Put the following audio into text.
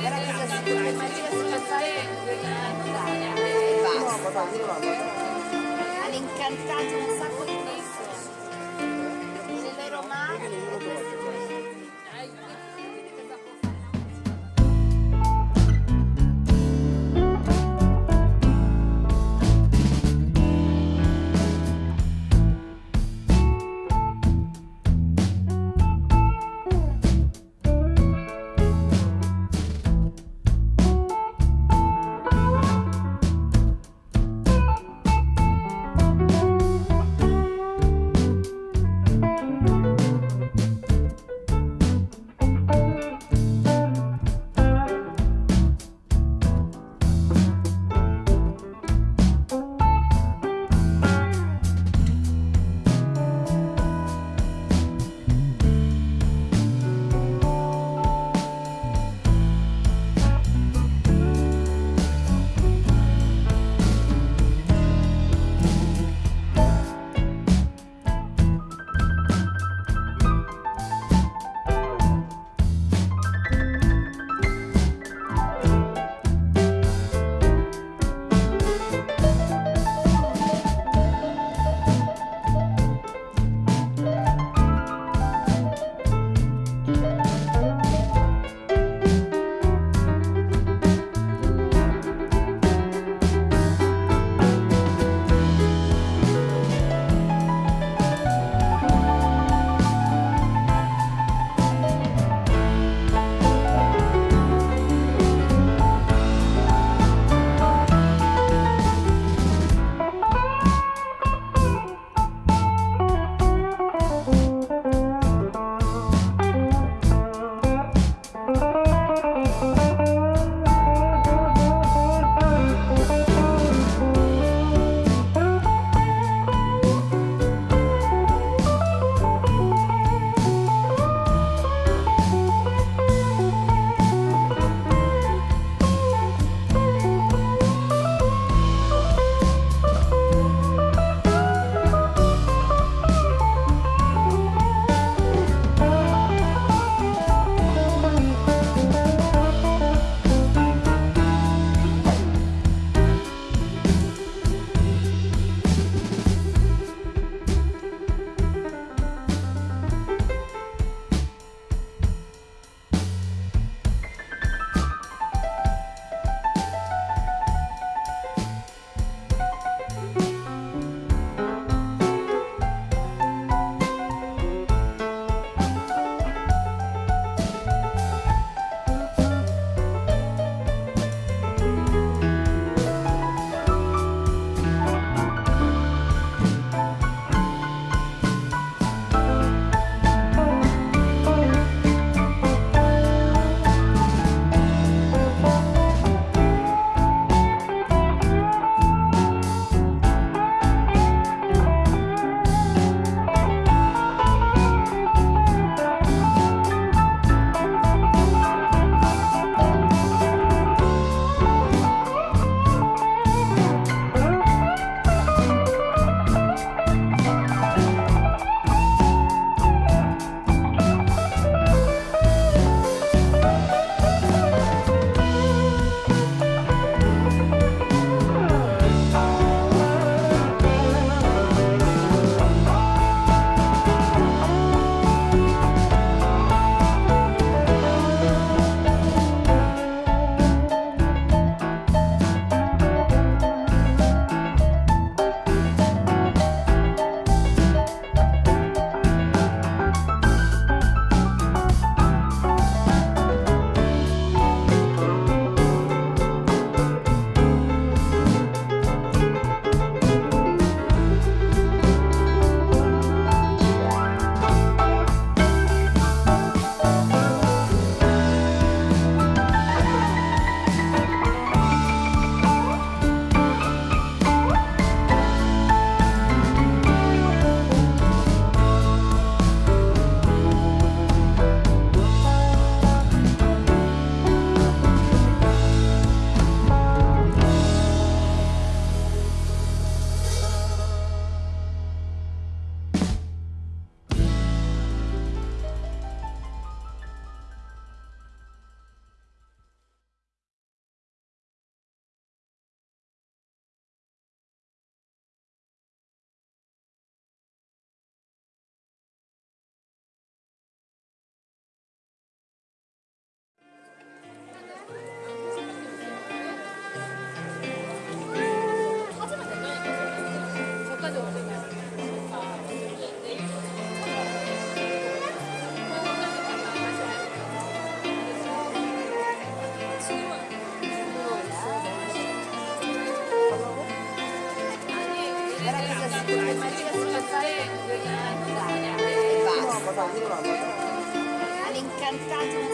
Maria si Maria si è passata all'incantato un sacco All'incantato